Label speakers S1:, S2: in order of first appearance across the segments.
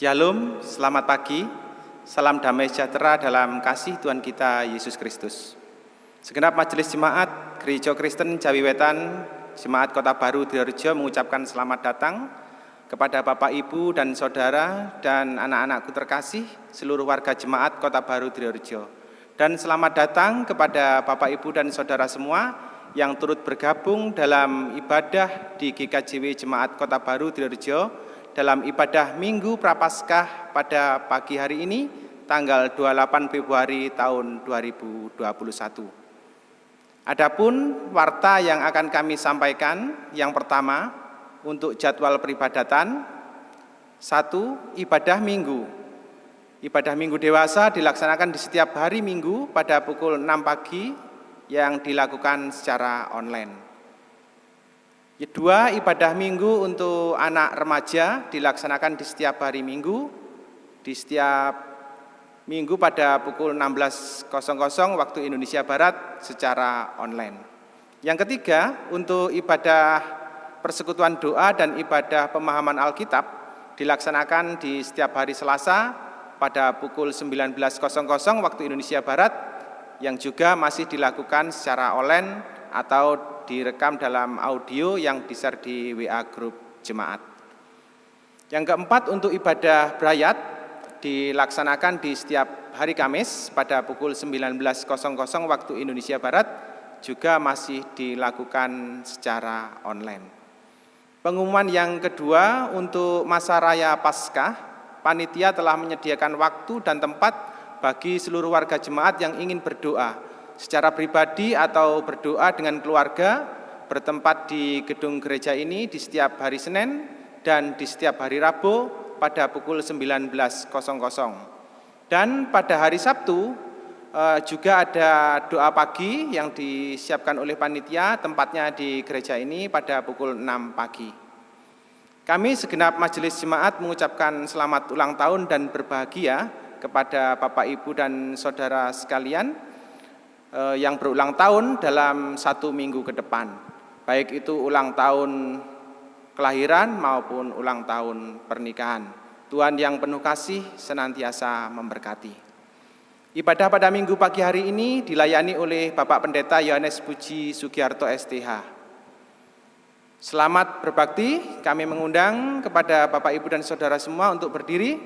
S1: Shalom, selamat pagi. Salam damai sejahtera dalam kasih Tuhan kita Yesus Kristus. Segenap majelis jemaat Gereja Kristen Jawi Wetan, Jemaat Kota Baru Direjo mengucapkan selamat datang kepada Bapak Ibu dan Saudara dan anak-anakku terkasih seluruh warga jemaat Kota Baru Direjo. Dan selamat datang kepada Bapak Ibu dan Saudara semua yang turut bergabung dalam ibadah di GKJW Jemaat Kota Baru Direjo dalam ibadah Minggu Prapaskah pada pagi hari ini tanggal 28 Februari tahun 2021. Adapun warta yang akan kami sampaikan yang pertama untuk jadwal peribadatan. Satu ibadah minggu. Ibadah minggu dewasa dilaksanakan di setiap hari minggu pada pukul 6 pagi yang dilakukan secara online Kedua, ibadah minggu untuk anak remaja dilaksanakan di setiap hari minggu, di setiap minggu pada pukul 16.00 waktu Indonesia Barat secara online. Yang ketiga, untuk ibadah persekutuan doa dan ibadah pemahaman Alkitab dilaksanakan di setiap hari Selasa pada pukul 19.00 waktu Indonesia Barat yang juga masih dilakukan secara online atau direkam dalam audio yang di-share di WA grup jemaat. Yang keempat untuk ibadah berayat dilaksanakan di setiap hari Kamis pada pukul 19.00 waktu Indonesia Barat juga masih dilakukan secara online. Pengumuman yang kedua untuk masa raya Paskah, panitia telah menyediakan waktu dan tempat bagi seluruh warga jemaat yang ingin berdoa secara pribadi atau berdoa dengan keluarga bertempat di gedung gereja ini di setiap hari Senin dan di setiap hari Rabu pada pukul 19.00. Dan pada hari Sabtu eh, juga ada doa pagi yang disiapkan oleh panitia tempatnya di gereja ini pada pukul 6 pagi. Kami segenap majelis jemaat mengucapkan selamat ulang tahun dan berbahagia kepada Bapak Ibu dan Saudara sekalian yang berulang tahun dalam satu minggu ke depan. Baik itu ulang tahun kelahiran maupun ulang tahun pernikahan. Tuhan yang penuh kasih senantiasa memberkati. Ibadah pada minggu pagi hari ini dilayani oleh Bapak Pendeta Yohanes Puji Sugiarto STH. Selamat berbakti, kami mengundang kepada Bapak Ibu dan Saudara semua untuk berdiri.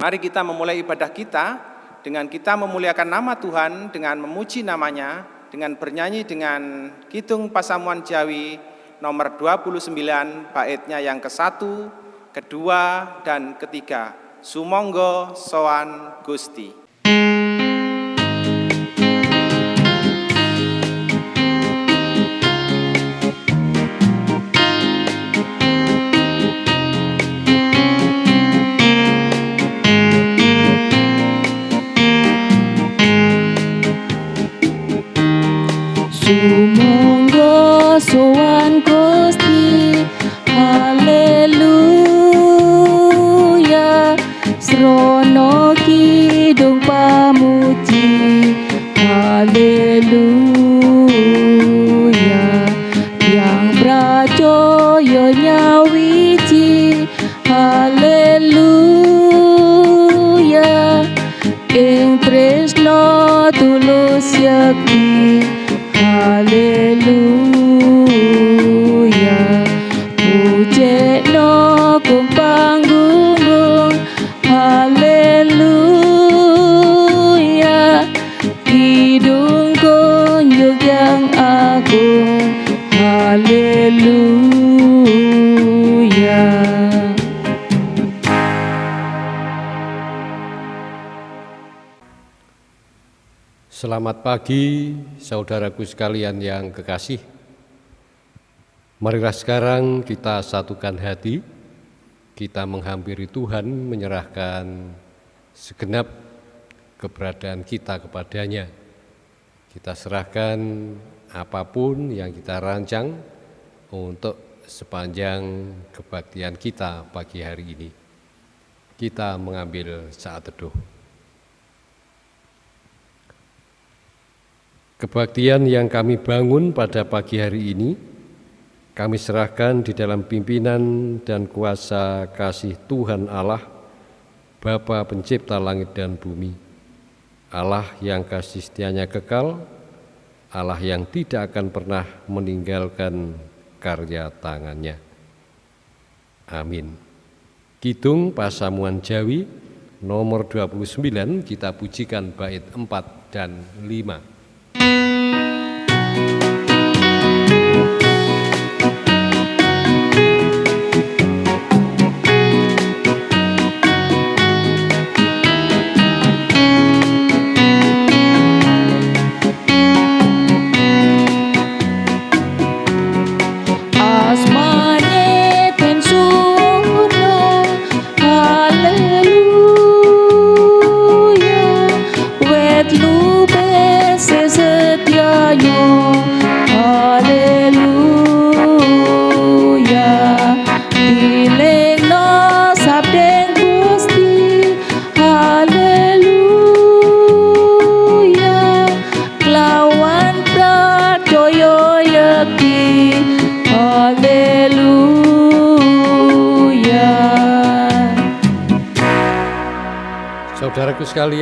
S1: Mari kita memulai ibadah kita dengan kita memuliakan nama Tuhan, dengan memuji namanya, dengan bernyanyi dengan Kidung Pasamuan Jawi nomor 29 baitnya yang ke-1, kedua, dan ketiga. Sumonggo Soan Gusti.
S2: Pagi saudaraku sekalian yang kekasih. Marilah sekarang kita satukan hati, kita menghampiri Tuhan menyerahkan segenap keberadaan kita kepadanya. Kita serahkan apa pun yang kita rancang untuk sepanjang kebaktian kita pagi hari ini. Kita mengambil saat teduh. Kebaktian yang kami bangun pada pagi hari ini kami serahkan di dalam pimpinan dan kuasa kasih Tuhan Allah, Bapa pencipta langit dan bumi, Allah yang kasih setianya kekal, Allah yang tidak akan pernah meninggalkan karya tangannya. Amin. Kidung Pasamuan Jawi nomor 29 kita pujikan bait 4 dan 5.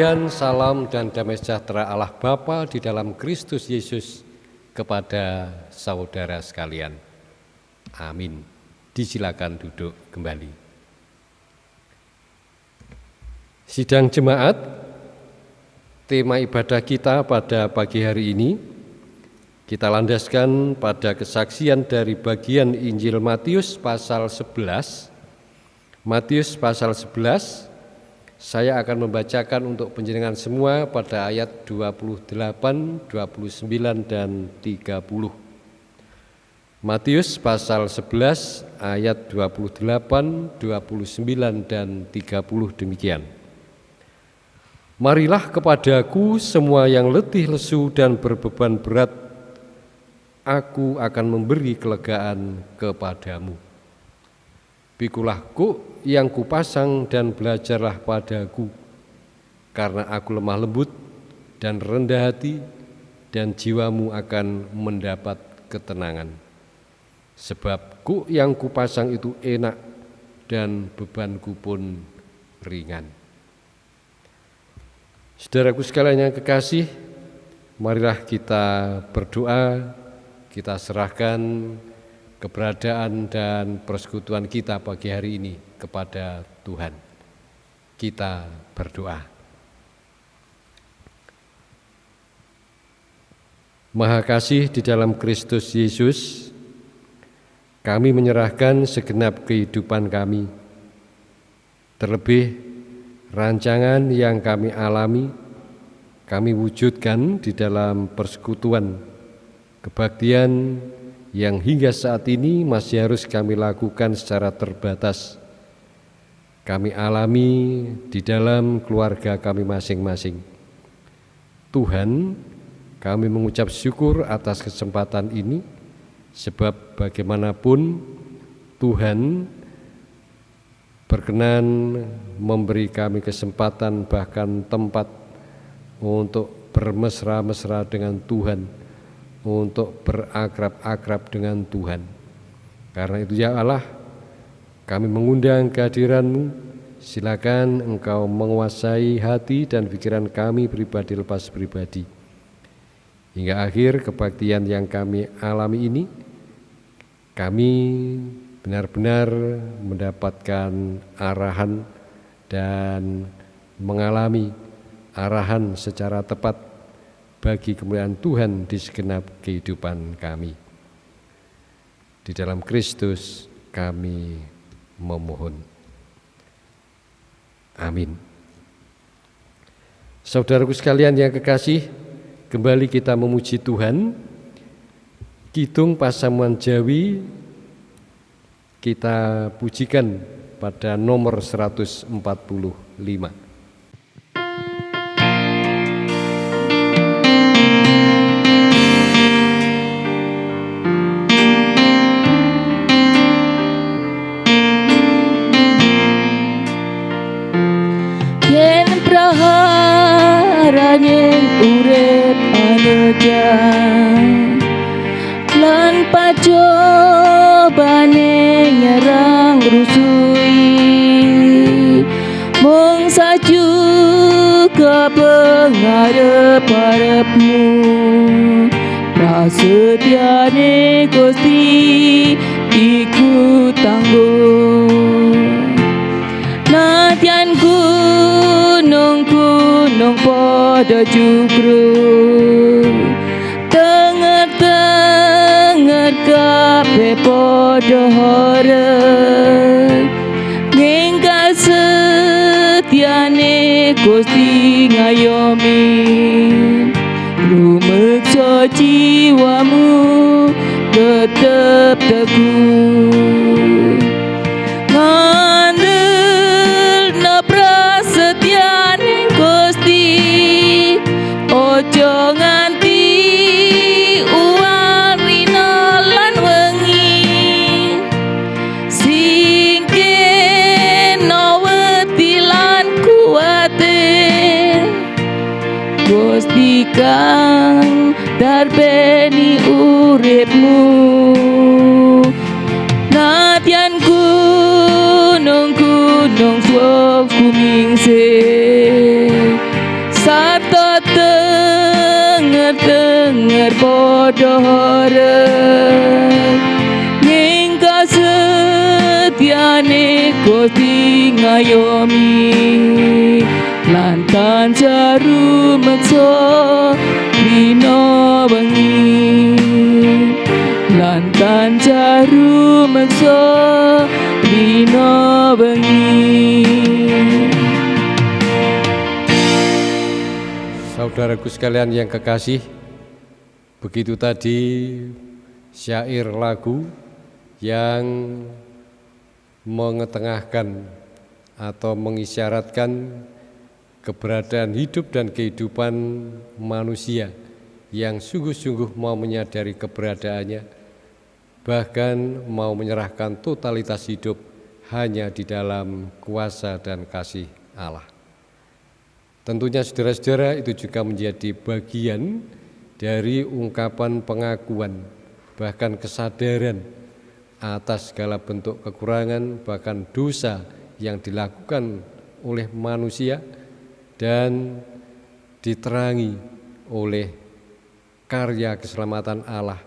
S2: Sekalian, salam dan damai sejahtera Allah Bapa di dalam Kristus Yesus kepada saudara sekalian. Amin. Disilakan duduk kembali. Sidang jemaat, tema ibadah kita pada pagi hari ini kita landaskan pada kesaksian dari bagian Injil Matius pasal 11. Matius pasal 11 saya akan membacakan untuk penjenengan semua pada ayat 28, 29 dan 30. Matius pasal 11 ayat 28, 29 dan 30 demikian. Marilah kepadaku semua yang letih lesu dan berbeban berat, aku akan memberi kelegaan kepadamu. Pikulah kuk yang kupasang dan belajarlah padaku, karena aku lemah lembut dan rendah hati, dan jiwamu akan mendapat ketenangan. Sebab ku yang kupasang itu enak dan bebanku pun ringan. Saudaraku sekalian yang kekasih, marilah kita berdoa, kita serahkan keberadaan dan persekutuan kita pagi hari ini kepada Tuhan. Kita berdoa. Maha kasih di dalam Kristus Yesus, kami menyerahkan segenap kehidupan kami, terlebih rancangan yang kami alami, kami wujudkan di dalam persekutuan, kebaktian yang hingga saat ini masih harus kami lakukan secara terbatas kami alami di dalam keluarga kami masing-masing. Tuhan, kami mengucap syukur atas kesempatan ini, sebab bagaimanapun Tuhan berkenan memberi kami kesempatan bahkan tempat untuk bermesra-mesra dengan Tuhan, untuk berakrab-akrab dengan Tuhan. Karena itu ya Allah, kami mengundang kehadiranmu, silakan engkau menguasai hati dan pikiran kami pribadi lepas pribadi. Hingga akhir kebaktian yang kami alami ini, kami benar-benar mendapatkan arahan dan mengalami arahan secara tepat bagi kemuliaan Tuhan di segenap kehidupan kami. Di dalam Kristus kami memohon. Amin. Saudaraku sekalian yang kekasih, kembali kita memuji Tuhan. Kidung Pasamuan Jawi kita pujikan pada nomor 145.
S3: ada Lan
S4: pacu nyerang rusui. Mong sacu ke pengharap harapmu. Rasa tiada gusti ikut tangguh, Natian gunung gunung pada jubrung dahareng ngengka setiane gusti ngayomi. Rumeksa jiwamu podo harap Ngingka setyane Gusti ngayomi. Lantan jaru meksa dina wengi. Lantan jaru meksa dina wengi.
S2: Saudaraku sekalian yang kekasih, begitu tadi syair lagu yang mengetengahkan atau mengisyaratkan keberadaan hidup dan kehidupan manusia yang sungguh-sungguh mau menyadari keberadaannya, bahkan mau menyerahkan totalitas hidup hanya di dalam kuasa dan kasih Allah. Tentunya saudara-saudara itu juga menjadi bagian dari ungkapan pengakuan bahkan kesadaran atas segala bentuk kekurangan bahkan dosa yang dilakukan oleh manusia dan diterangi oleh karya keselamatan Allah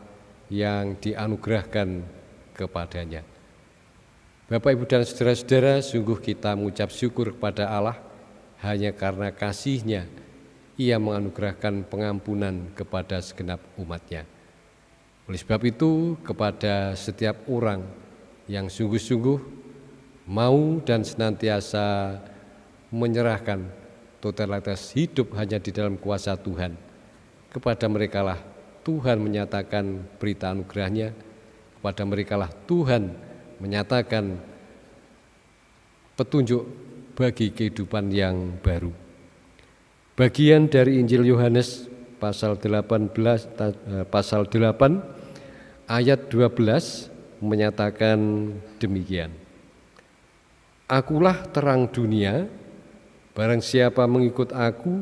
S2: yang dianugerahkan kepadanya. Bapak, Ibu, dan saudara-saudara, sungguh kita mengucap syukur kepada Allah hanya karena kasihnya ia menganugerahkan pengampunan kepada segenap umatnya. Oleh sebab itu kepada setiap orang yang sungguh-sungguh mau dan senantiasa menyerahkan totalitas hidup hanya di dalam kuasa Tuhan. Kepada merekalah Tuhan menyatakan berita anugerahnya, kepada merekalah Tuhan menyatakan petunjuk bagi kehidupan yang baru. Bagian dari Injil Yohanes pasal 18 eh, pasal 8 ayat 12 menyatakan demikian. Akulah terang dunia, barang siapa mengikut aku,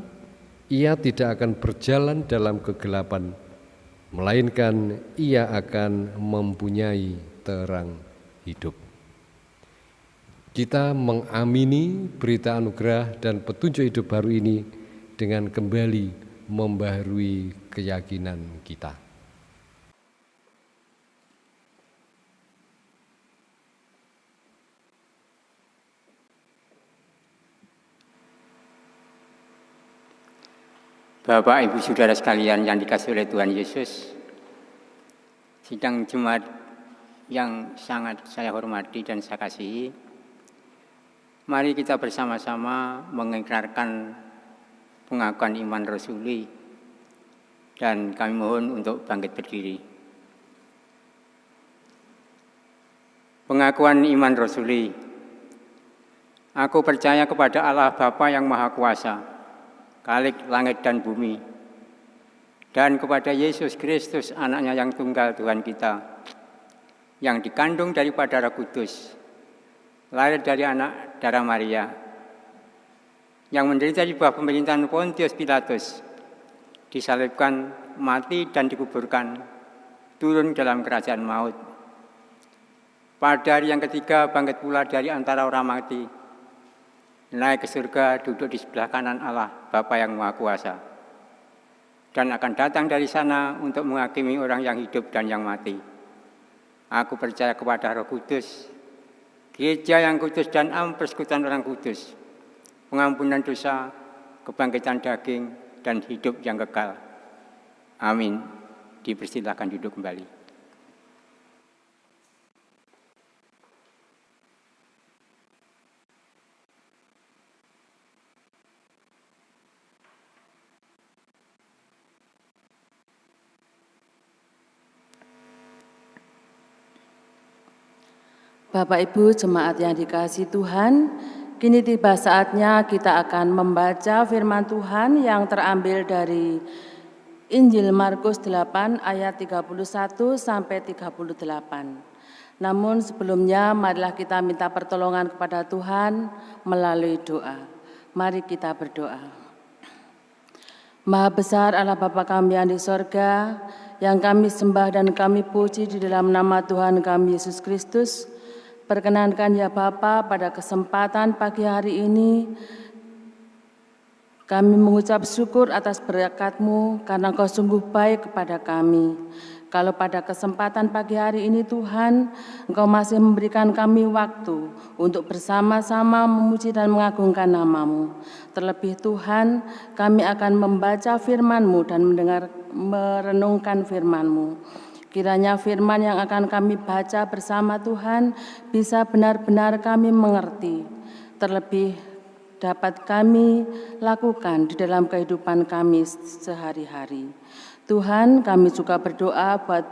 S2: ia tidak akan berjalan dalam kegelapan, melainkan ia akan mempunyai terang hidup. Kita mengamini berita anugerah dan petunjuk hidup baru ini dengan kembali membaharui keyakinan kita.
S5: Bapak, Ibu, Saudara sekalian yang dikasih oleh Tuhan Yesus, sidang Jumat yang sangat saya hormati dan saya kasihi, mari kita bersama-sama mengikrarkan pengakuan iman Rasuli dan kami mohon untuk bangkit berdiri. Pengakuan iman Rasuli. Aku percaya kepada Allah Bapa yang Maha Kuasa, Kalik langit dan bumi, dan kepada Yesus Kristus anaknya yang tunggal Tuhan kita, yang dikandung daripada Roh Kudus, lahir dari anak darah Maria, yang menderita di bawah pemerintahan Pontius Pilatus, disalibkan, mati dan dikuburkan, turun dalam kerajaan maut, Pada hari yang ketiga bangkit pula dari antara orang mati. Naik ke surga duduk di sebelah kanan Allah, Bapa yang Maha Kuasa. Dan akan datang dari sana untuk menghakimi orang yang hidup dan yang mati. Aku percaya kepada roh kudus, gereja yang kudus dan am persekutuan orang kudus, pengampunan dosa, kebangkitan daging, dan hidup yang kekal. Amin. Dipersilahkan duduk kembali.
S3: Bapak Ibu jemaat yang dikasih Tuhan, kini tiba saatnya kita akan membaca firman Tuhan yang terambil dari Injil Markus 8 ayat 31 sampai 38. Namun sebelumnya marilah kita minta pertolongan kepada Tuhan melalui doa. Mari kita berdoa. Maha besar Allah Bapa kami yang di sorga, yang kami sembah dan kami puji di dalam nama Tuhan kami Yesus Kristus, Perkenankan ya Bapa pada kesempatan pagi hari ini kami mengucap syukur atas berkat-Mu karena Kau sungguh baik kepada kami. Kalau pada kesempatan pagi hari ini Tuhan, Engkau masih memberikan kami waktu untuk bersama-sama memuji dan mengagungkan namamu. Terlebih Tuhan, kami akan membaca firman-Mu dan mendengar merenungkan firman-Mu. Kiranya firman yang akan kami baca bersama Tuhan bisa benar-benar kami mengerti, terlebih dapat kami lakukan di dalam kehidupan kami sehari-hari. Tuhan, kami juga berdoa buat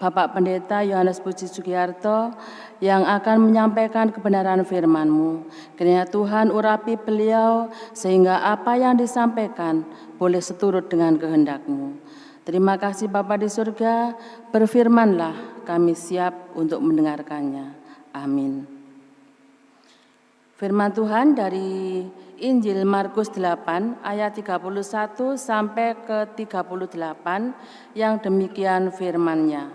S3: Bapak Pendeta Yohanes Puji Sugiarto yang akan menyampaikan kebenaran firman-Mu. Kiranya Tuhan urapi beliau sehingga apa yang disampaikan boleh seturut dengan kehendak-Mu. Terima kasih Bapa di surga, berfirmanlah kami siap untuk mendengarkannya. Amin. Firman Tuhan dari Injil Markus 8 ayat 31 sampai ke 38 yang demikian firmannya.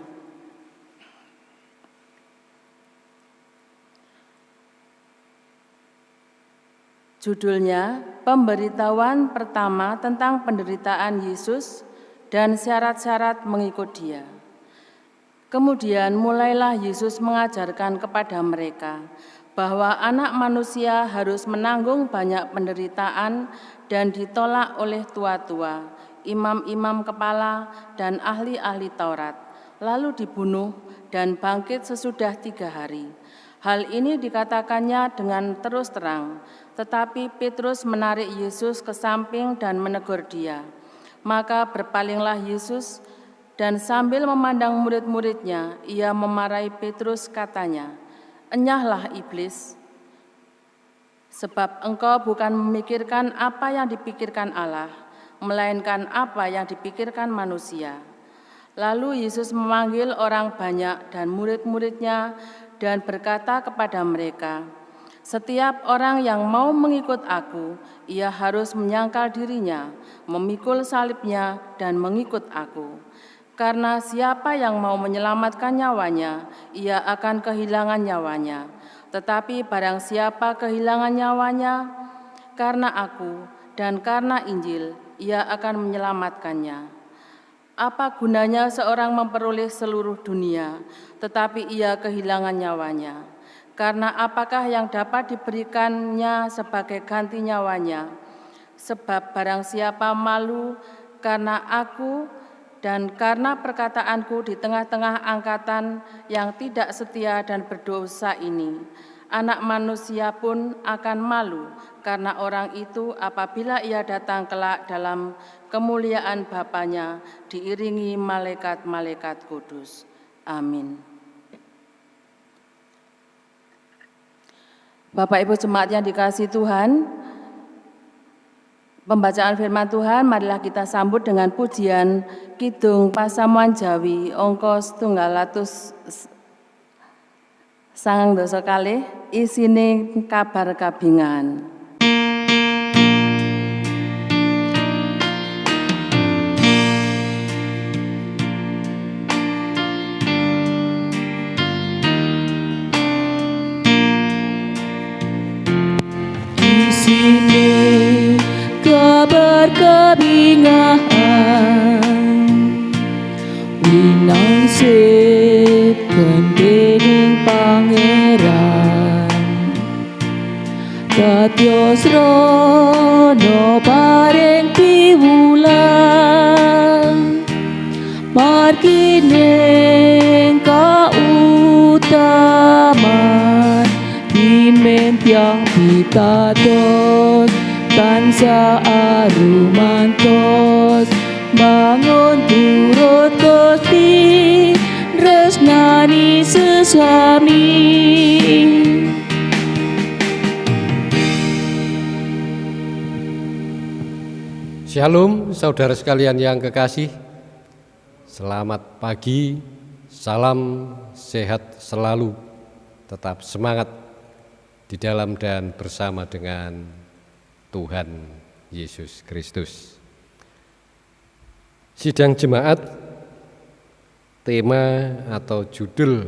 S3: Judulnya Pemberitahuan pertama tentang penderitaan Yesus dan syarat-syarat mengikut dia. Kemudian mulailah Yesus mengajarkan kepada mereka bahwa anak manusia harus menanggung banyak penderitaan dan ditolak oleh tua-tua, imam-imam kepala, dan ahli-ahli Taurat, lalu dibunuh dan bangkit sesudah tiga hari. Hal ini dikatakannya dengan terus terang, tetapi Petrus menarik Yesus ke samping dan menegur dia. Maka berpalinglah Yesus dan sambil memandang murid-muridnya, ia memarahi Petrus katanya, Enyahlah iblis, sebab engkau bukan memikirkan apa yang dipikirkan Allah, melainkan apa yang dipikirkan manusia. Lalu Yesus memanggil orang banyak dan murid-muridnya dan berkata kepada mereka, setiap orang yang mau mengikut aku, ia harus menyangkal dirinya, memikul salibnya, dan mengikut aku. Karena siapa yang mau menyelamatkan nyawanya, ia akan kehilangan nyawanya. Tetapi barang siapa kehilangan nyawanya, karena aku dan karena Injil, ia akan menyelamatkannya. Apa gunanya seorang memperoleh seluruh dunia, tetapi ia kehilangan nyawanya? Karena apakah yang dapat diberikannya sebagai ganti nyawanya? Sebab barang siapa malu karena aku dan karena perkataanku di tengah-tengah angkatan yang tidak setia dan berdosa ini, anak manusia pun akan malu karena orang itu apabila ia datang kelak dalam kemuliaan Bapaknya diiringi malaikat-malaikat kudus. Amin. Bapak Ibu jemaat yang dikasih Tuhan, pembacaan firman Tuhan marilah kita sambut dengan pujian Kidung Pasamuan Jawi ongkos tunggalatus sangang dosa kali isine kabar kabingan.
S4: Katyo srono paring piwulan Margining kautaman Dimen tiang pitados Tansa arumantos Bangun turut Gusti Resnani sesami
S2: Shalom saudara sekalian yang kekasih. Selamat pagi, salam sehat selalu Tetap semangat di dalam dan bersama dengan Tuhan Yesus Kristus. Sidang jemaat Tema atau judul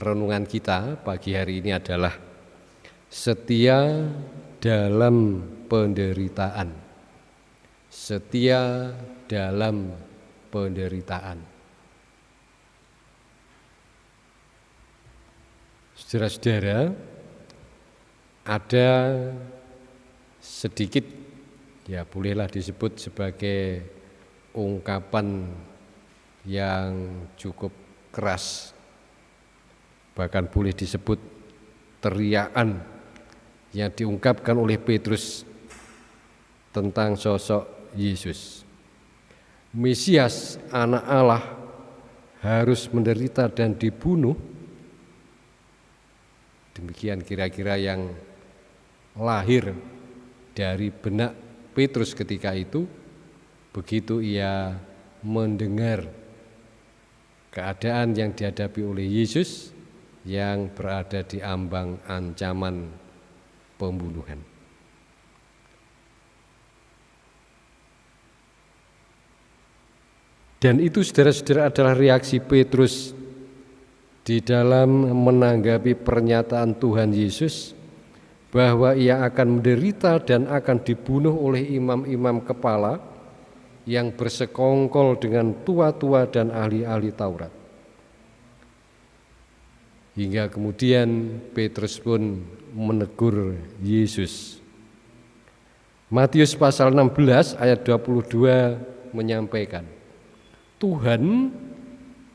S2: renungan kita pagi hari ini adalah Setia dalam penderitaan setia dalam penderitaan. Saudara-saudara, ada sedikit ya bolehlah disebut sebagai ungkapan yang cukup keras bahkan boleh disebut teriakan yang diungkapkan oleh Petrus tentang sosok Yesus. Mesias anak Allah harus menderita dan dibunuh. Demikian kira-kira yang lahir dari benak Petrus ketika itu begitu ia mendengar keadaan yang dihadapi oleh Yesus yang berada di ambang ancaman pembunuhan. Dan itu saudara-saudara adalah reaksi Petrus di dalam menanggapi pernyataan Tuhan Yesus bahwa ia akan menderita dan akan dibunuh oleh imam-imam kepala yang bersekongkol dengan tua-tua dan ahli-ahli Taurat. Hingga kemudian Petrus pun menegur Yesus. Matius pasal 16 ayat 22 menyampaikan Tuhan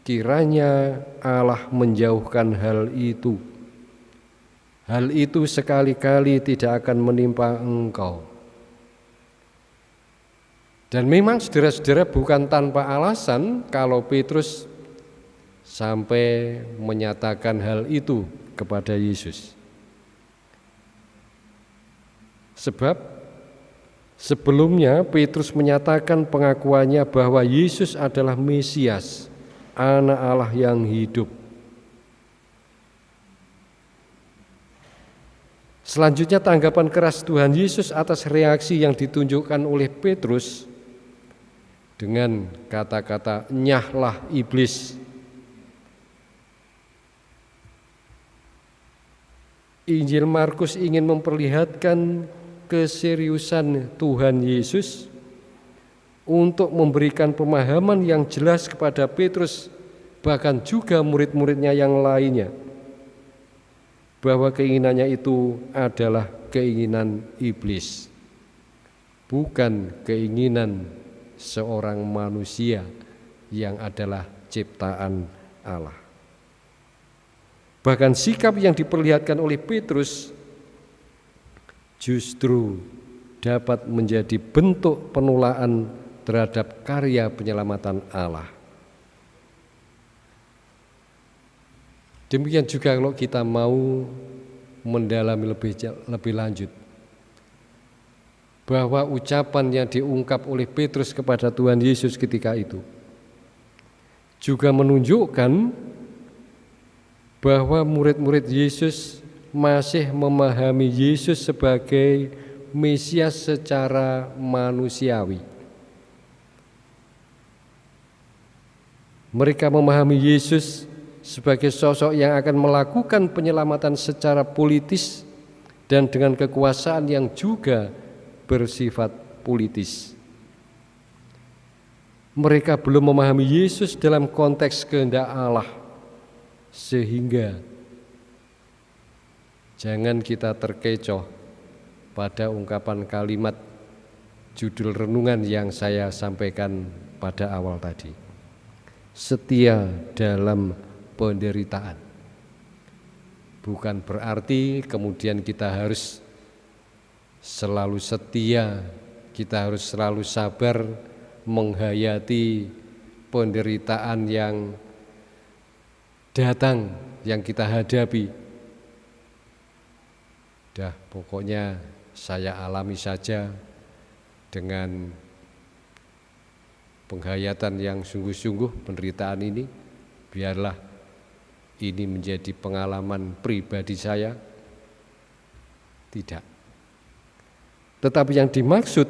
S2: kiranya Allah menjauhkan hal itu. Hal itu sekali-kali tidak akan menimpa engkau. Dan memang saudara-saudara bukan tanpa alasan kalau Petrus sampai menyatakan hal itu kepada Yesus. Sebab Sebelumnya Petrus menyatakan pengakuannya bahwa Yesus adalah Mesias, anak Allah yang hidup. Selanjutnya tanggapan keras Tuhan Yesus atas reaksi yang ditunjukkan oleh Petrus dengan kata-kata nyahlah iblis. Injil Markus ingin memperlihatkan keseriusan Tuhan Yesus untuk memberikan pemahaman yang jelas kepada Petrus bahkan juga murid-muridnya yang lainnya bahwa keinginannya itu adalah keinginan iblis bukan keinginan seorang manusia yang adalah ciptaan Allah. Bahkan sikap yang diperlihatkan oleh Petrus justru dapat menjadi bentuk penulaan terhadap karya penyelamatan Allah. Demikian juga kalau kita mau mendalami lebih lebih lanjut bahwa ucapan yang diungkap oleh Petrus kepada Tuhan Yesus ketika itu juga menunjukkan bahwa murid-murid Yesus masih memahami Yesus sebagai Mesias secara manusiawi. Mereka memahami Yesus sebagai sosok yang akan melakukan penyelamatan secara politis dan dengan kekuasaan yang juga bersifat politis. Mereka belum memahami Yesus dalam konteks kehendak Allah, sehingga jangan kita terkecoh pada ungkapan kalimat judul renungan yang saya sampaikan pada awal tadi. Setia dalam penderitaan. Bukan berarti kemudian kita harus selalu setia, kita harus selalu sabar menghayati penderitaan yang datang, yang kita hadapi. Pokoknya saya alami saja dengan penghayatan yang sungguh-sungguh penderitaan ini, biarlah ini menjadi pengalaman pribadi saya. Tidak. Tetapi yang dimaksud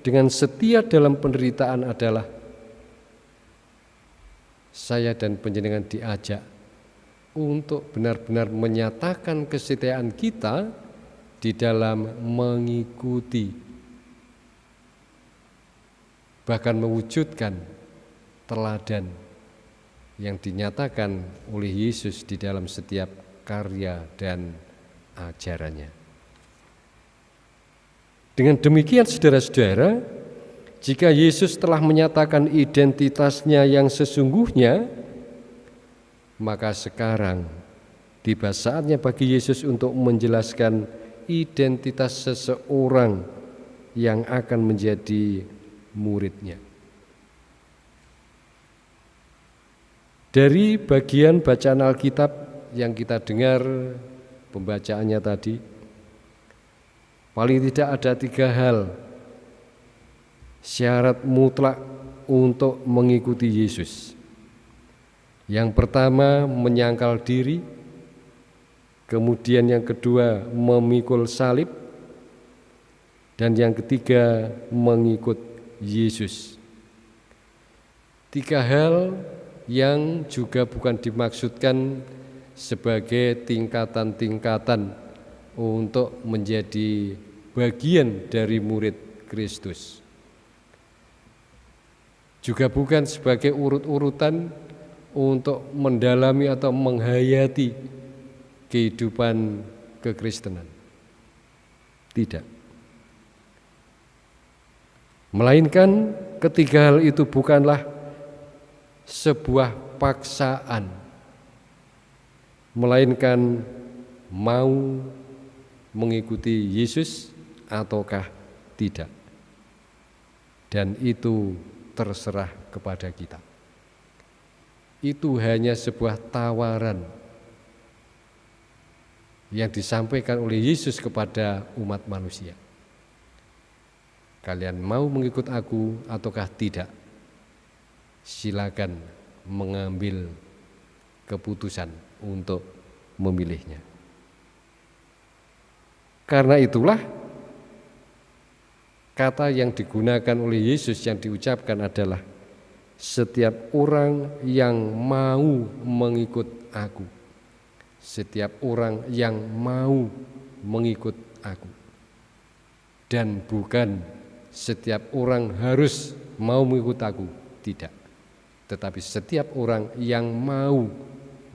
S2: dengan setia dalam penderitaan adalah saya dan penjenengan diajak untuk benar-benar menyatakan kesetiaan kita di dalam mengikuti bahkan mewujudkan teladan yang dinyatakan oleh Yesus di dalam setiap karya dan ajarannya. Dengan demikian saudara-saudara, jika Yesus telah menyatakan identitasnya yang sesungguhnya, maka sekarang tiba saatnya bagi Yesus untuk menjelaskan identitas seseorang yang akan menjadi muridnya. Dari bagian bacaan Alkitab yang kita dengar pembacaannya tadi, Paling tidak ada tiga hal syarat mutlak untuk mengikuti Yesus. Yang pertama menyangkal diri, kemudian yang kedua memikul salib, dan yang ketiga mengikut Yesus. Tiga hal yang juga bukan dimaksudkan sebagai tingkatan-tingkatan untuk menjadi bagian dari murid Kristus. Juga bukan sebagai urut-urutan untuk mendalami atau menghayati kehidupan kekristenan. Tidak. Melainkan ketiga hal itu bukanlah sebuah paksaan, melainkan mau mengikuti Yesus ataukah tidak. Dan itu terserah kepada kita. Itu hanya sebuah tawaran yang disampaikan oleh Yesus kepada umat manusia. Kalian mau mengikut aku ataukah tidak? Silakan mengambil keputusan untuk memilihnya. Karena itulah kata yang digunakan oleh Yesus yang diucapkan adalah setiap orang yang mau mengikut aku. Setiap orang yang mau mengikut aku. Dan bukan setiap orang harus mau mengikut aku, tidak. Tetapi setiap orang yang mau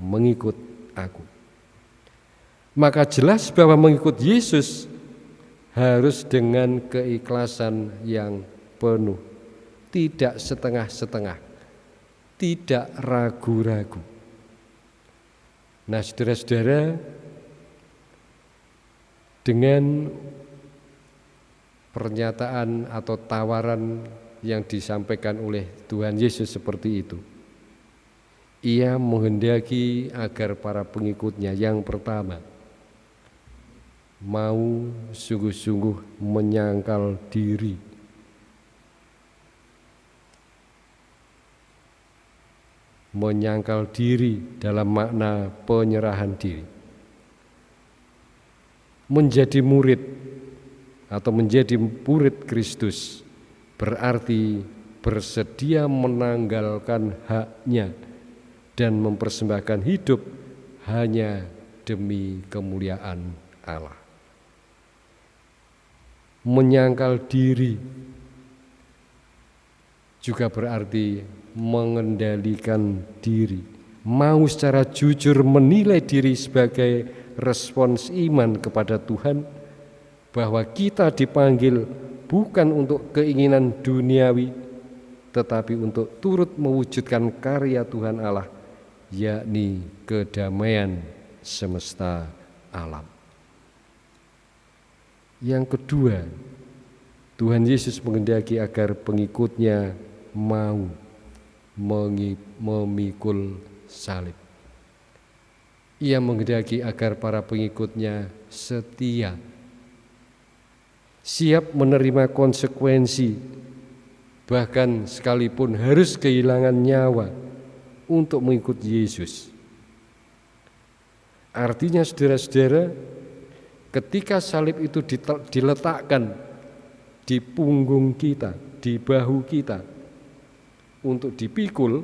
S2: mengikut aku maka jelas bahwa mengikut Yesus harus dengan keikhlasan yang penuh, tidak setengah-setengah, tidak ragu-ragu. Nah, saudara-saudara, dengan pernyataan atau tawaran yang disampaikan oleh Tuhan Yesus seperti itu, ia menghendaki agar para pengikutnya yang pertama mau sungguh-sungguh menyangkal diri. Menyangkal diri dalam makna penyerahan diri. Menjadi murid atau menjadi murid Kristus berarti bersedia menanggalkan haknya dan mempersembahkan hidup hanya demi kemuliaan Allah menyangkal diri juga berarti mengendalikan diri, mau secara jujur menilai diri sebagai respons iman kepada Tuhan, bahwa kita dipanggil bukan untuk keinginan duniawi, tetapi untuk turut mewujudkan karya Tuhan Allah, yakni kedamaian semesta alam. Yang kedua, Tuhan Yesus mengendaki agar pengikutnya mau memikul salib. Ia mengendaki agar para pengikutnya setia siap menerima konsekuensi, bahkan sekalipun harus kehilangan nyawa untuk mengikuti Yesus. Artinya saudara-saudara, ketika salib itu diletakkan di punggung kita, di bahu kita, untuk dipikul,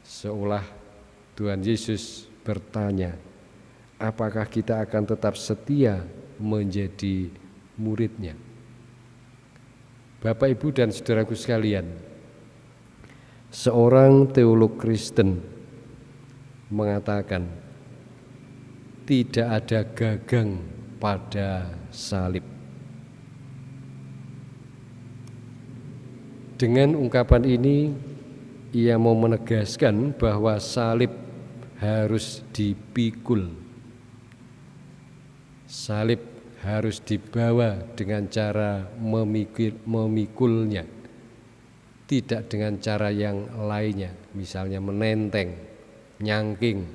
S2: seolah Tuhan Yesus bertanya, apakah kita akan tetap setia menjadi muridnya. Bapak, Ibu, dan saudaraku sekalian, seorang teolog Kristen mengatakan tidak ada gagang pada salib. Dengan ungkapan ini, ia mau menegaskan bahwa salib harus dipikul Salib harus dibawa dengan cara memikul, memikulnya, tidak dengan cara yang lainnya, misalnya menenteng, nyangking.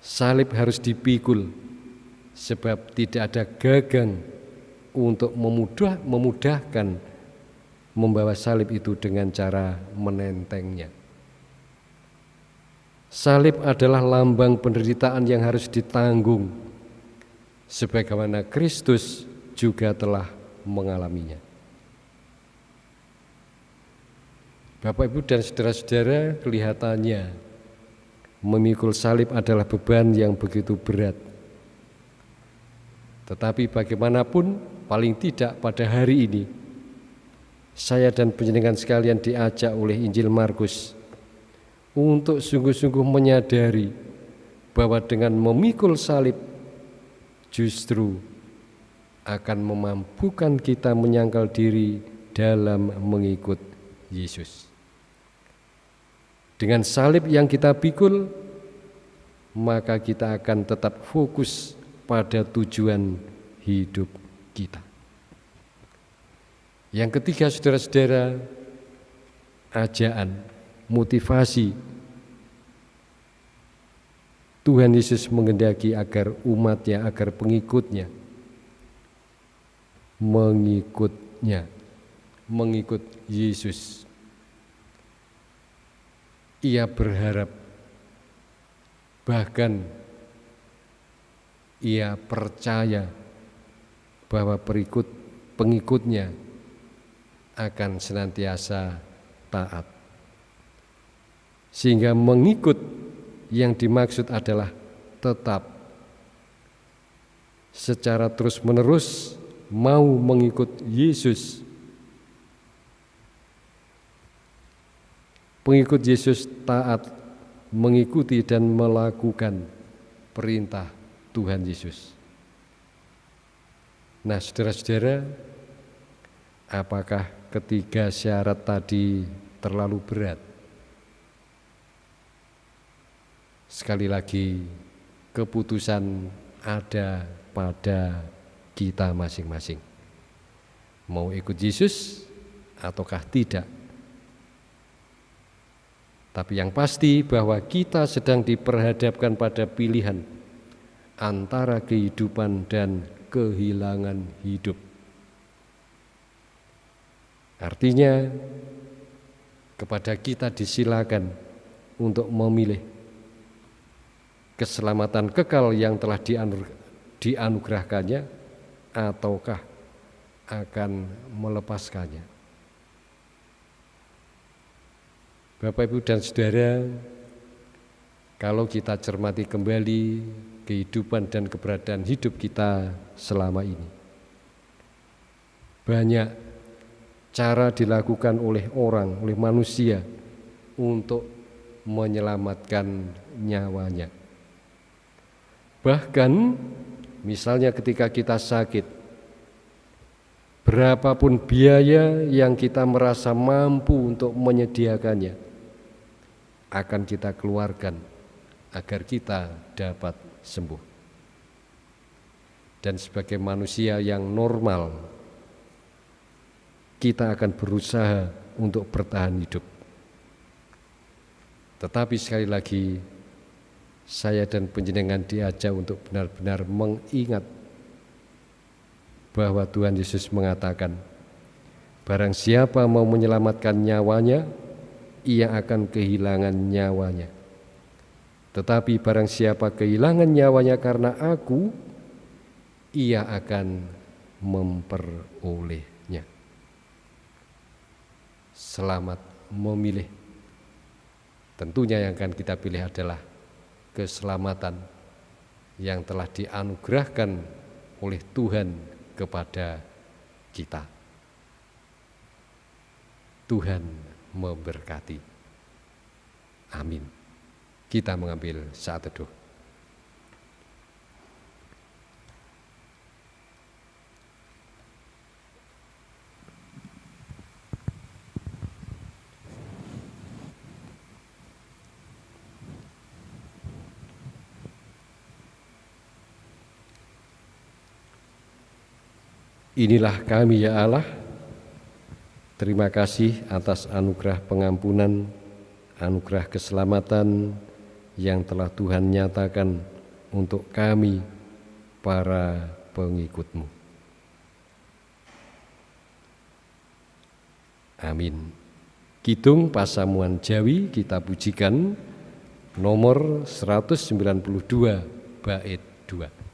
S2: Salib harus dipikul, sebab tidak ada gagang untuk memudah, memudahkan membawa salib itu dengan cara menentengnya. Salib adalah lambang penderitaan yang harus ditanggung sebagaimana Kristus juga telah mengalaminya. Bapak Ibu dan saudara-saudara kelihatannya memikul salib adalah beban yang begitu berat. Tetapi bagaimanapun paling tidak pada hari ini saya dan penjenengan sekalian diajak oleh Injil Markus untuk sungguh-sungguh menyadari bahwa dengan memikul salib justru akan memampukan kita menyangkal diri dalam mengikut Yesus. Dengan salib yang kita pikul, maka kita akan tetap fokus pada tujuan hidup kita. Yang ketiga, saudara-saudara, ajaan motivasi Tuhan Yesus mengendaki agar umatnya, agar pengikutnya mengikutnya, mengikut Yesus. Ia berharap, bahkan ia percaya bahwa perikut pengikutnya akan senantiasa taat. Sehingga mengikut yang dimaksud adalah tetap secara terus-menerus mau mengikut Yesus. Pengikut Yesus taat mengikuti dan melakukan perintah Tuhan Yesus. Nah, saudara-saudara, apakah ketiga syarat tadi terlalu berat? Sekali lagi, keputusan ada pada kita masing-masing. Mau ikut Yesus ataukah tidak? Tapi yang pasti bahwa kita sedang diperhadapkan pada pilihan antara kehidupan dan kehilangan hidup. Artinya kepada kita disilakan untuk memilih keselamatan kekal yang telah dianugerahkannya ataukah akan melepaskannya. Bapak Ibu dan Saudara, kalau kita cermati kembali kehidupan dan keberadaan hidup kita selama ini, banyak cara dilakukan oleh orang, oleh manusia untuk menyelamatkan nyawanya. Bahkan misalnya ketika kita sakit, berapapun biaya yang kita merasa mampu untuk menyediakannya, akan kita keluarkan agar kita dapat sembuh. Dan sebagai manusia yang normal, kita akan berusaha untuk bertahan hidup. Tetapi sekali lagi, saya dan penjenengan diajak untuk benar-benar mengingat bahwa Tuhan Yesus mengatakan, Barang siapa mau menyelamatkan nyawanya, ia akan kehilangan nyawanya. Tetapi barang siapa kehilangan nyawanya karena aku, ia akan memperolehnya. Selamat memilih. Tentunya yang akan kita pilih adalah keselamatan yang telah dianugerahkan oleh Tuhan kepada kita. Tuhan memberkati. Amin. Kita mengambil saat teduh. Inilah kami ya Allah. Terima kasih atas anugerah pengampunan, anugerah keselamatan yang telah Tuhan nyatakan untuk kami para pengikutmu. Amin. Kidung Pasamuan Jawi kita pujikan nomor 192 bait 2.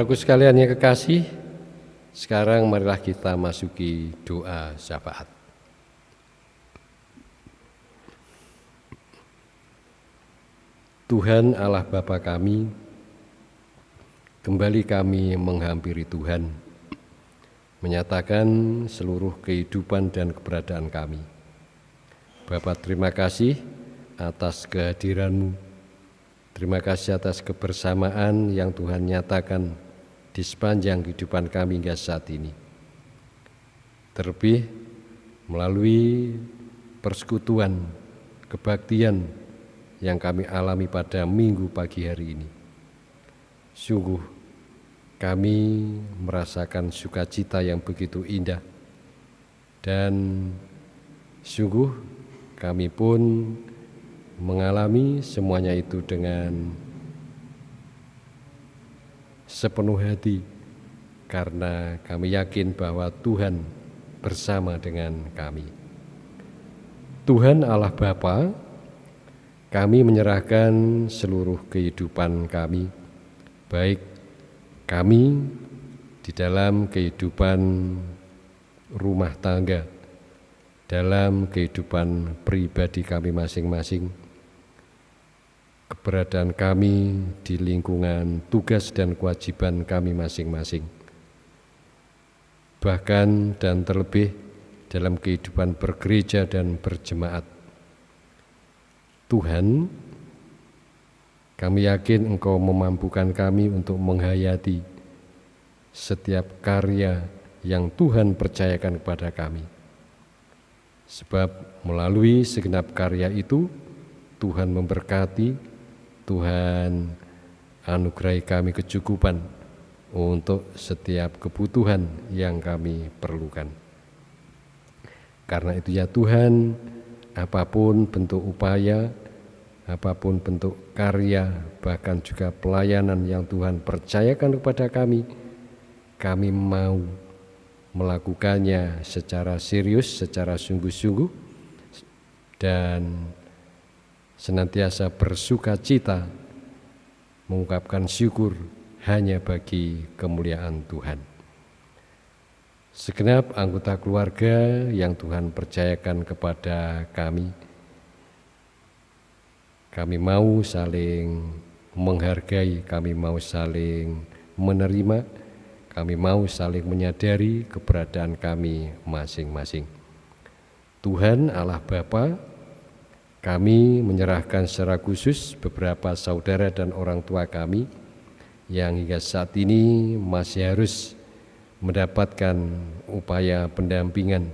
S2: Saudaraku sekalian yang kekasih, sekarang marilah kita masuki doa syafaat. Tuhan Allah Bapa kami, kembali kami menghampiri Tuhan, menyatakan seluruh kehidupan dan keberadaan kami. Bapak terima kasih atas kehadiranmu, terima kasih atas kebersamaan yang Tuhan nyatakan di sepanjang kehidupan kami hingga saat ini. Terlebih melalui persekutuan, kebaktian, yang kami alami pada minggu pagi hari ini. Sungguh kami merasakan sukacita yang begitu indah dan sungguh kami pun mengalami semuanya itu dengan sepenuh hati karena kami yakin bahwa Tuhan bersama dengan kami. Tuhan Allah Bapa kami menyerahkan seluruh kehidupan kami, baik kami di dalam kehidupan rumah tangga, dalam kehidupan pribadi kami masing-masing, keberadaan kami di lingkungan tugas dan kewajiban kami masing-masing, bahkan dan terlebih dalam kehidupan bergereja dan berjemaat Tuhan, Kami yakin Engkau memampukan kami untuk menghayati setiap karya yang Tuhan percayakan kepada kami. Sebab melalui segenap karya itu, Tuhan memberkati, Tuhan anugerahi kami kecukupan untuk setiap kebutuhan yang kami perlukan. Karena itu ya Tuhan, apa pun bentuk upaya, apa pun bentuk karya, bahkan juga pelayanan yang Tuhan percayakan kepada kami, kami mau melakukannya secara serius, secara sungguh-sungguh, dan senantiasa bersuka cita mengungkapkan syukur hanya bagi kemuliaan Tuhan. Segenap anggota keluarga yang Tuhan percayakan kepada kami, kami mau saling menghargai, kami mau saling menerima, kami mau saling menyadari keberadaan kami masing-masing. Tuhan Allah Bapa, kami menyerahkan secara khusus beberapa saudara dan orang tua kami yang hingga saat ini masih harus mendapatkan upaya pendampingan,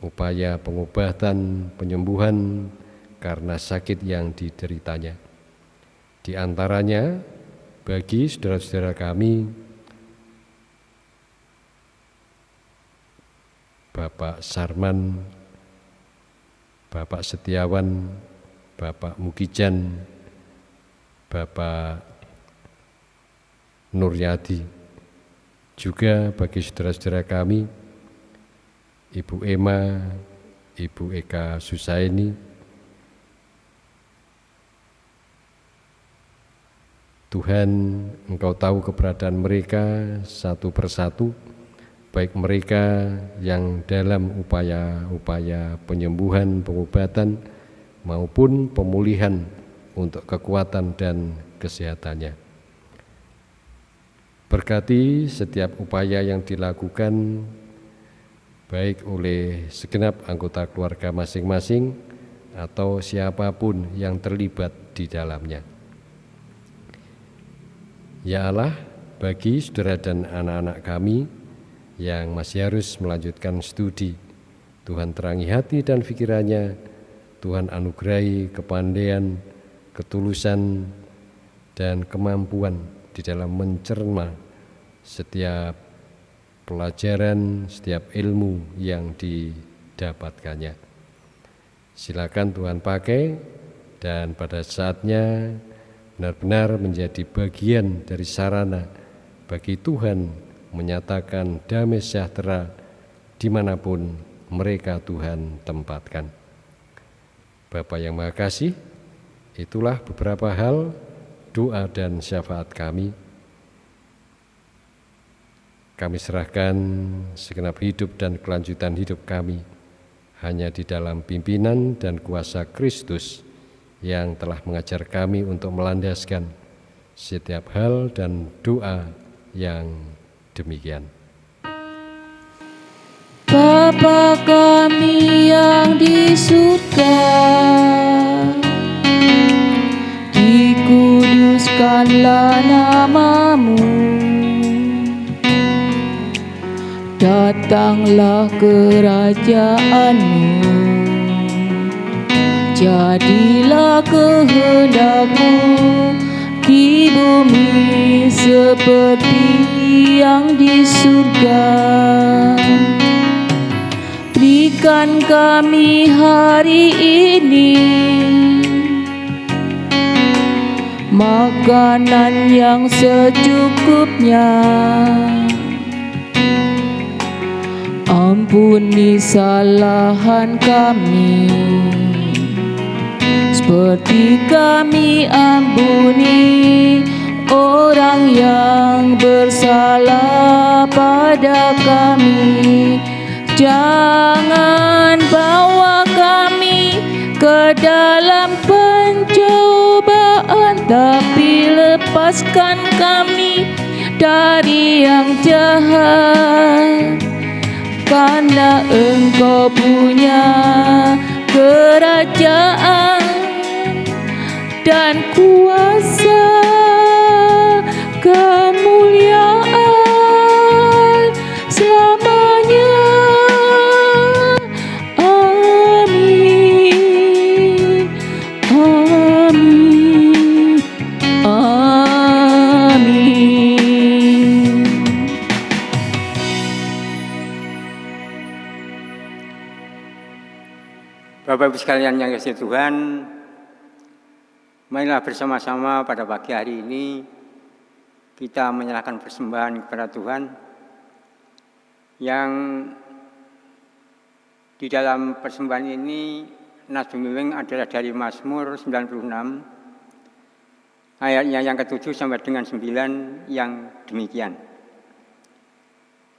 S2: upaya pengobatan, penyembuhan karena sakit yang dideritanya. Di antaranya, bagi saudara-saudara kami, Bapak Sarman, Bapak Setiawan, Bapak Mukijan, Bapak Nuryadi, juga bagi saudara-saudara kami, Ibu Emma, Ibu Eka Susaini, Tuhan Engkau tahu keberadaan mereka satu persatu, baik mereka yang dalam upaya-upaya penyembuhan, pengobatan, maupun pemulihan untuk kekuatan dan kesehatannya. Berkati setiap upaya yang dilakukan baik oleh segenap anggota keluarga masing-masing atau siapa pun yang terlibat di dalamnya. Ya Allah, bagi saudara dan anak-anak kami yang masih harus melanjutkan studi, Tuhan terangi hati dan pikirannya, Tuhan anugerahi kepandaian, ketulusan, dan kemampuan di dalam mencerna setiap pelajaran, setiap ilmu yang didapatkannya. Silakan Tuhan pakai dan pada saatnya benar-benar menjadi bagian dari sarana bagi Tuhan menyatakan damai sejahtera di mana pun mereka Tuhan tempatkan. Bapak yang Maha itulah beberapa hal doa dan syafaat kami kami serahkan segenap hidup dan kelanjutan hidup kami hanya di dalam pimpinan dan kuasa Kristus yang telah mengajar kami untuk melandaskan setiap hal dan doa yang demikian.
S4: Bapa kami yang di surga, dikuduskanlah namamu datanglah kerajaanmu Jadilah kehendakmu di bumi seperti yang di surga. Berikan kami hari ini Makanan yang secukupnya. Ampuni kesalahan kami. Seperti kami ampuni Orang yang bersalah pada kami. Jangan bawa kami ke dalam pencobaan Tapi lepaskan kami dari yang jahat. Karena engkau punya kerajaan dan kuasa Bapak Ibu sekalian yang kasih Tuhan Marilah bersama-sama pada pagi hari ini kita menyerahkan persembahan kepada Tuhan yang di dalam persembahan ini Nas Bimbing adalah dari Mazmur 96 ayatnya yang ketujuh sampai dengan sembilan yang demikian.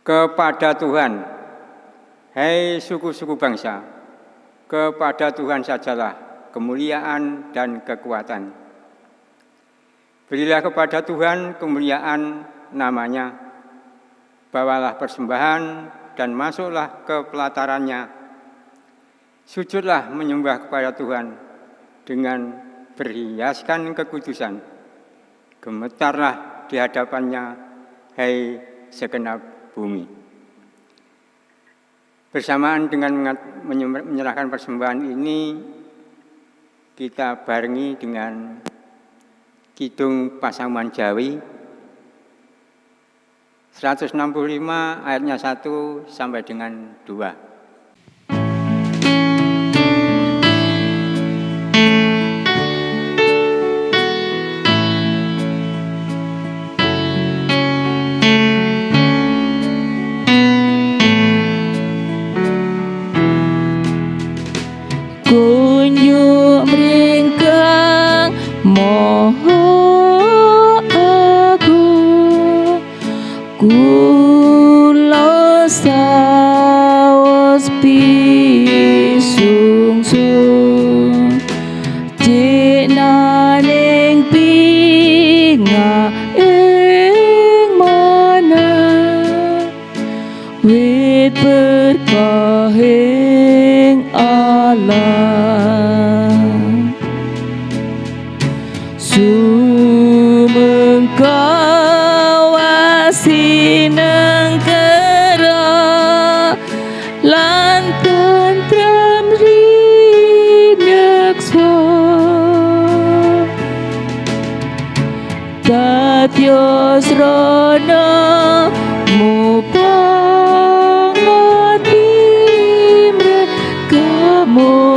S4: Kepada Tuhan, hai suku-suku bangsa, kepada Tuhan sajalah kemuliaan dan kekuatan. Berilah kepada Tuhan kemuliaan namanya. Bawalah persembahan dan masuklah ke pelatarannya. Sujudlah menyembah kepada Tuhan dengan berhiaskan kekudusan. Gemetarlah di hadapannya, hai segenap bumi. Bersamaan dengan menyerahkan persembahan ini, kita barengi dengan Kidung Pasaman Jawi 165 ayatnya 1 sampai dengan 2. Ooh.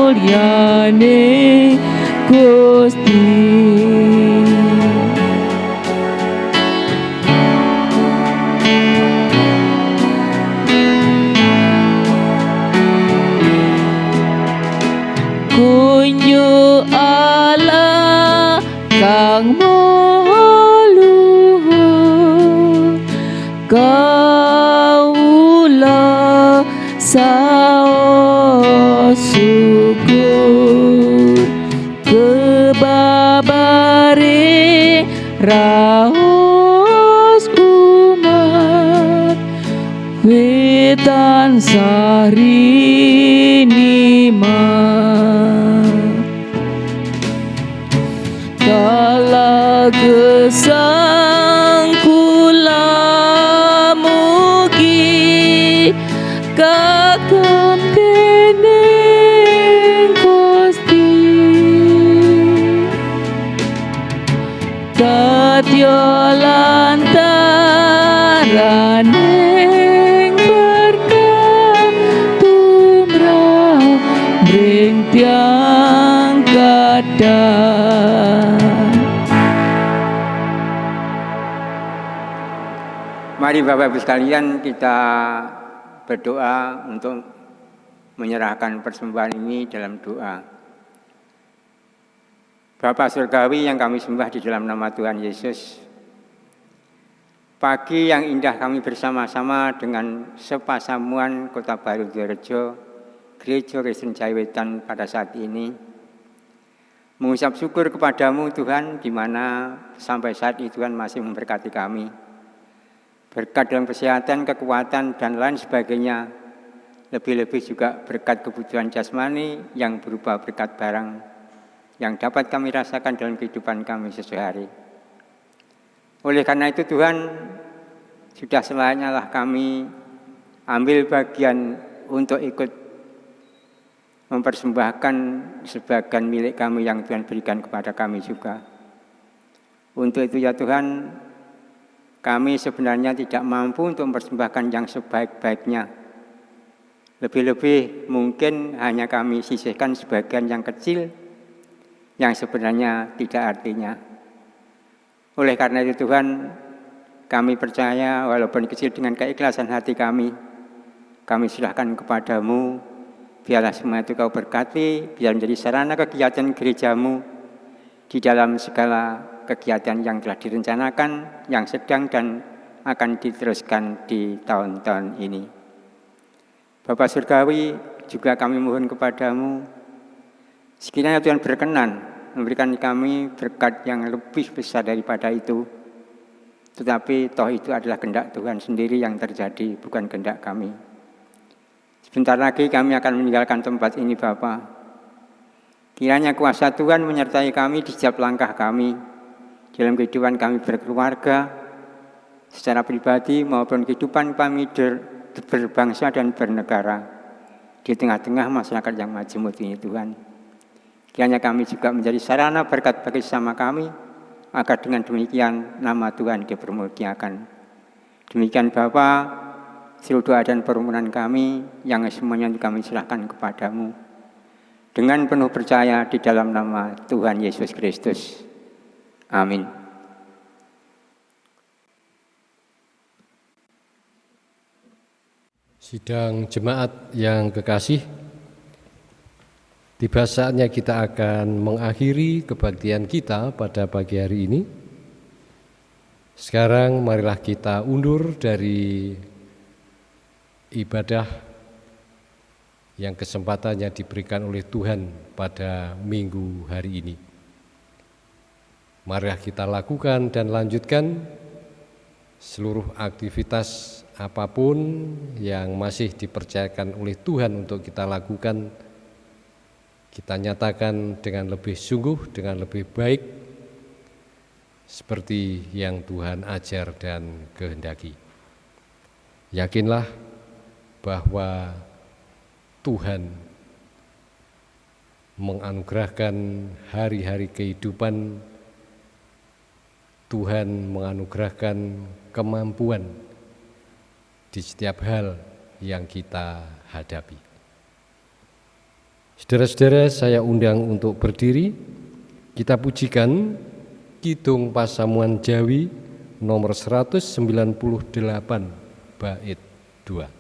S4: Mari Bapak Ibu sekalian kita berdoa untuk menyerahkan persembahan ini dalam doa. Bapak Surgawi yang kami sembah di dalam nama Tuhan Yesus, pagi yang indah kami bersama-sama dengan sepasamuan Kota Baru Direjo, Gereja Kristen Jaiwetan pada saat ini, mengucap syukur kepadamu Tuhan, di mana sampai saat ini Tuhan masih memberkati kami berkat dalam kesehatan, kekuatan, dan lain sebagainya. Lebih-lebih juga berkat kebutuhan jasmani yang berupa berkat barang yang dapat kami rasakan dalam kehidupan kami sesuai hari. Oleh karena itu Tuhan, sudah selayaknya lah kami ambil bagian untuk ikut mempersembahkan sebagian milik kami yang Tuhan berikan kepada kami juga. Untuk itu ya Tuhan, kami sebenarnya tidak mampu untuk mempersembahkan yang sebaik-baiknya.
S5: Lebih-lebih mungkin hanya kami sisihkan sebagian yang kecil yang sebenarnya tidak artinya. Oleh karena itu Tuhan, kami percaya walaupun kecil dengan keikhlasan hati kami, kami serahkan kepadamu, biarlah semua itu kau berkati, biar menjadi sarana kegiatan gerejamu di dalam segala kegiatan yang telah direncanakan, yang sedang dan akan diteruskan di tahun-tahun ini. Bapak Surgawi, juga kami mohon kepadamu, sekiranya Tuhan berkenan memberikan kami berkat yang lebih besar daripada itu, tetapi toh itu adalah kehendak Tuhan sendiri yang terjadi, bukan kehendak kami. Sebentar lagi kami akan meninggalkan tempat ini Bapak. Kiranya kuasa Tuhan menyertai kami di setiap langkah kami, dalam kehidupan kami berkeluarga, secara pribadi maupun kehidupan kami berbangsa dan bernegara di tengah-tengah masyarakat yang majemuk ini Tuhan. Kiranya kami juga menjadi sarana berkat bagi sama kami, agar dengan demikian nama Tuhan dipermuliakan. Demikian Bapa, seluruh doa dan permohonan kami yang semuanya kami serahkan kepadamu. Dengan penuh percaya di dalam nama Tuhan Yesus Kristus. Amin.
S2: Sidang jemaat yang kekasih, tiba saatnya kita akan mengakhiri kebaktian kita pada pagi hari ini. Sekarang marilah kita undur dari ibadah yang kesempatannya diberikan oleh Tuhan pada minggu hari ini. Marilah kita lakukan dan lanjutkan seluruh aktivitas apa pun yang masih dipercayakan oleh Tuhan untuk kita lakukan, kita nyatakan dengan lebih sungguh, dengan lebih baik, seperti yang Tuhan ajar dan kehendaki. Yakinlah bahwa Tuhan menganugerahkan hari-hari kehidupan, Tuhan menganugerahkan kemampuan di setiap hal yang kita hadapi. Saudara-saudara, saya undang untuk berdiri. Kita pujikan Kidung Pasamuan Jawi nomor 198 bait 2.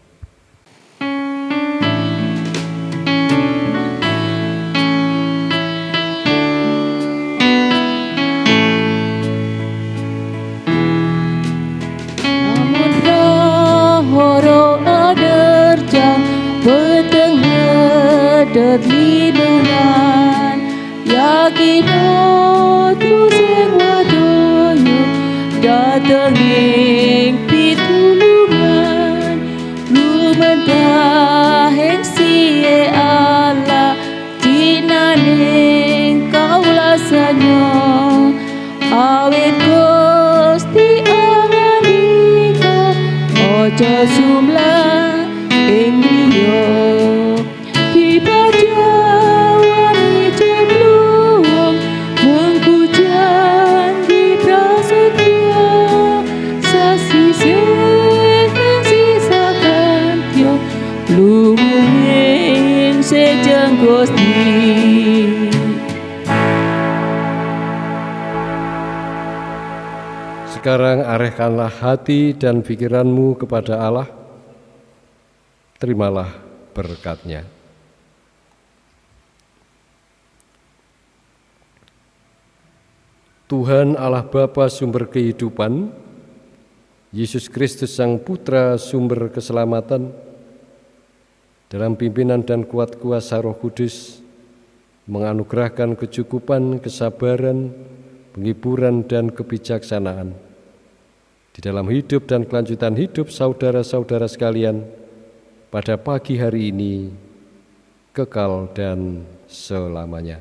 S2: Sekarang arahkanlah hati dan pikiranmu kepada Allah. Terimalah berkatnya. Tuhan Allah Bapa sumber kehidupan, Yesus Kristus Sang Putra sumber keselamatan, dalam pimpinan dan kuat kuasa roh kudus, menganugerahkan kecukupan, kesabaran, penghiburan, dan kebijaksanaan di dalam hidup dan kelanjutan hidup saudara-saudara sekalian pada pagi hari ini kekal dan selamanya.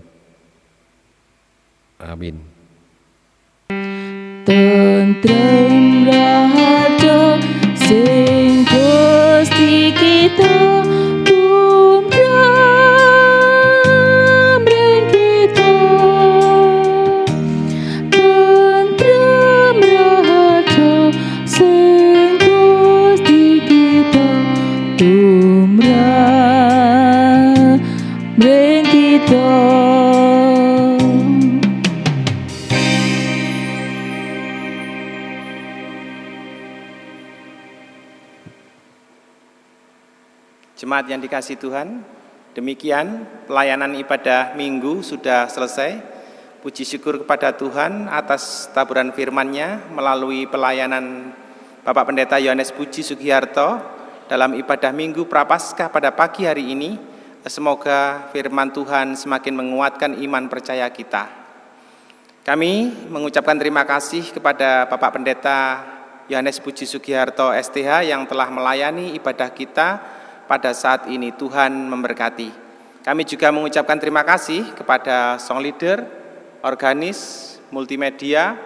S2: Amin.
S4: Tentrem
S1: Jemaat yang dikasih Tuhan, demikian pelayanan ibadah minggu sudah selesai. Puji syukur kepada Tuhan atas taburan firman-Nya melalui pelayanan Bapak Pendeta Yohanes Puji Sugiharto dalam ibadah minggu Prapaskah pada pagi hari ini. Semoga firman Tuhan semakin menguatkan iman percaya kita. Kami mengucapkan terima kasih kepada Bapak Pendeta Yohanes Puji Sugiharto STH yang telah melayani ibadah kita pada saat ini Tuhan memberkati. Kami juga mengucapkan terima kasih kepada song leader, organis, multimedia,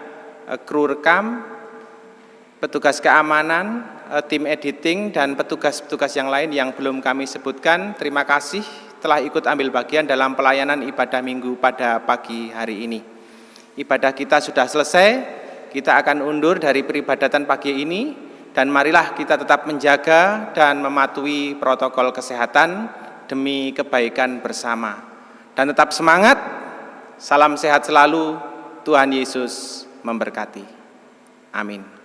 S1: eh, kru rekam, petugas keamanan, eh, tim editing, dan petugas-petugas yang lain yang belum kami sebutkan. Terima kasih telah ikut ambil bagian dalam pelayanan ibadah minggu pada pagi hari ini. Ibadah kita sudah selesai, kita akan undur dari peribadatan pagi ini, dan marilah kita tetap menjaga dan mematuhi protokol kesehatan demi kebaikan bersama. Dan tetap semangat, salam sehat selalu, Tuhan Yesus memberkati. Amin.